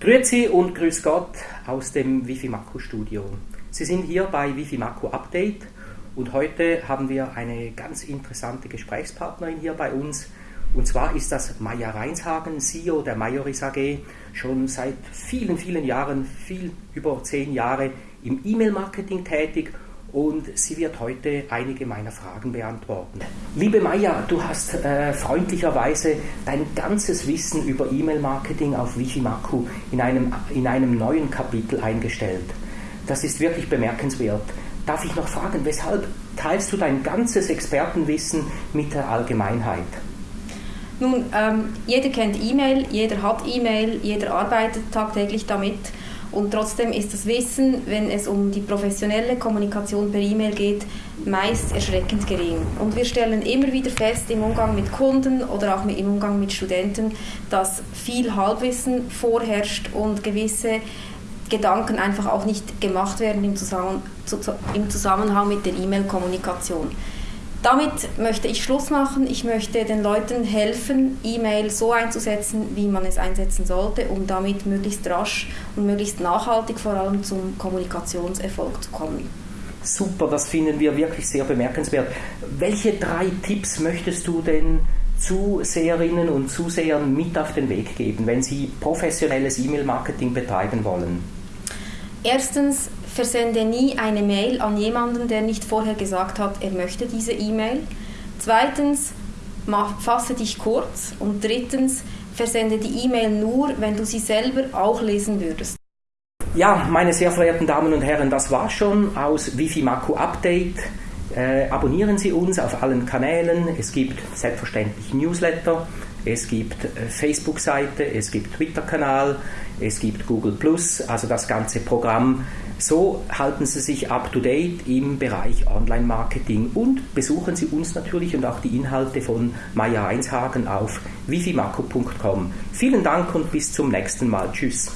Grüezi und Grüß Gott aus dem Wifi Studio. Sie sind hier bei Wifi Update und heute haben wir eine ganz interessante Gesprächspartnerin hier bei uns. Und zwar ist das Maja Reinshagen, CEO der Majoris AG, schon seit vielen, vielen Jahren, viel über zehn Jahre im E-Mail-Marketing tätig und sie wird heute einige meiner Fragen beantworten. Liebe Maja, du hast äh, freundlicherweise dein ganzes Wissen über E-Mail-Marketing auf Wifimaku in einem, in einem neuen Kapitel eingestellt. Das ist wirklich bemerkenswert. Darf ich noch fragen, weshalb teilst du dein ganzes Expertenwissen mit der Allgemeinheit? Nun, ähm, jeder kennt E-Mail, jeder hat E-Mail, jeder arbeitet tagtäglich damit. Und trotzdem ist das Wissen, wenn es um die professionelle Kommunikation per E-Mail geht, meist erschreckend gering. Und wir stellen immer wieder fest im Umgang mit Kunden oder auch im Umgang mit Studenten, dass viel Halbwissen vorherrscht und gewisse Gedanken einfach auch nicht gemacht werden im Zusammenhang mit der E-Mail-Kommunikation. Damit möchte ich Schluss machen. Ich möchte den Leuten helfen, E-Mail so einzusetzen, wie man es einsetzen sollte, um damit möglichst rasch und möglichst nachhaltig vor allem zum Kommunikationserfolg zu kommen. Super, das finden wir wirklich sehr bemerkenswert. Welche drei Tipps möchtest du denn Zuseherinnen und Zusehern mit auf den Weg geben, wenn sie professionelles E-Mail-Marketing betreiben wollen? Erstens, versende nie eine Mail an jemanden, der nicht vorher gesagt hat, er möchte diese E-Mail. Zweitens, fasse dich kurz. Und drittens, versende die E-Mail nur, wenn du sie selber auch lesen würdest. Ja, meine sehr verehrten Damen und Herren, das war schon aus Wifimaku Update. Äh, abonnieren Sie uns auf allen Kanälen. Es gibt selbstverständlich Newsletter, es gibt äh, Facebook-Seite, es gibt Twitter-Kanal, es gibt Google Plus, also das ganze Programm so halten Sie sich up to date im Bereich Online-Marketing und besuchen Sie uns natürlich und auch die Inhalte von Maya Einshagen auf wifimarco.com. Vielen Dank und bis zum nächsten Mal. Tschüss.